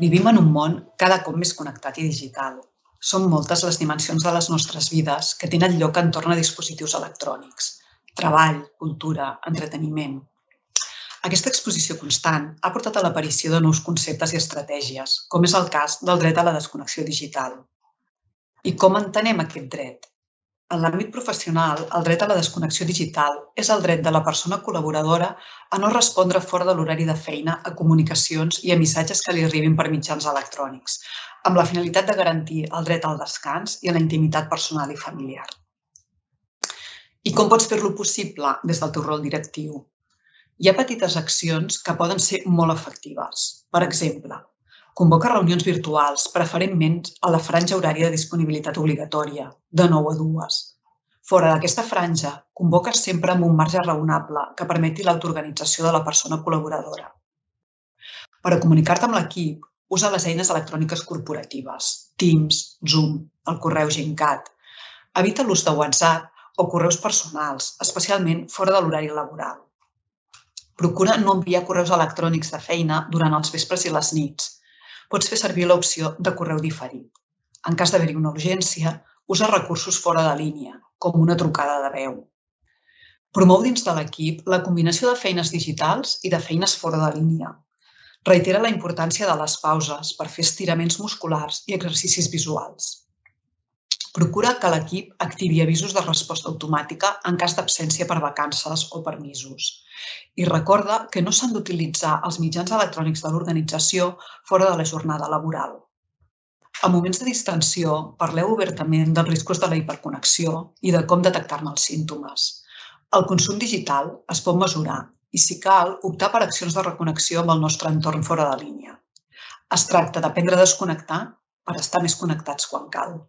Vivim en un món cada cop més connectat i digital. Són moltes les dimensions de les nostres vides que tenen lloc entorn a dispositius electrònics. Treball, cultura, entreteniment. Aquesta exposició constant ha portat a l'aparició de nous conceptes i estratègies, com és el cas del dret a la desconnexió digital. I com entenem aquest dret? En l'àmbit professional, el dret a la desconnexió digital és el dret de la persona col·laboradora a no respondre fora de l'horari de feina a comunicacions i a missatges que li arribin per mitjans electrònics, amb la finalitat de garantir el dret al descans i a la intimitat personal i familiar. I com pots fer-lo possible des del teu rol directiu? Hi ha petites accions que poden ser molt efectives. Per exemple, Convoca reunions virtuals, preferentment a la franja horària de disponibilitat obligatòria, de 9 a 2. Fora d'aquesta franja, convoca sempre amb un marge raonable que permeti l'autoorganització de la persona col·laboradora. Per a comunicar-te amb l'equip, usa les eines electròniques corporatives, Teams, Zoom, el correu GenCat. Evita l'ús de WhatsApp o correus personals, especialment fora de l'horari laboral. Procura no enviar correus electrònics de feina durant els vespres i les nits, pots fer servir l'opció de correu diferit. En cas d'haver-hi una urgència, usa recursos fora de línia, com una trucada de veu. Promou dins de l'equip la combinació de feines digitals i de feines fora de línia. Reitera la importància de les pauses per fer estiraments musculars i exercicis visuals. Procura que l'equip activi avisos de resposta automàtica en cas d'absència per vacances o permisos. I recorda que no s'han d'utilitzar els mitjans electrònics de l'organització fora de la jornada laboral. A moments de distensió, parleu obertament dels riscos de la hiperconnexió i de com detectar-ne els símptomes. El consum digital es pot mesurar i, si cal, optar per accions de reconnexió amb el nostre entorn fora de línia. Es tracta d'aprendre a desconnectar per estar més connectats quan cal.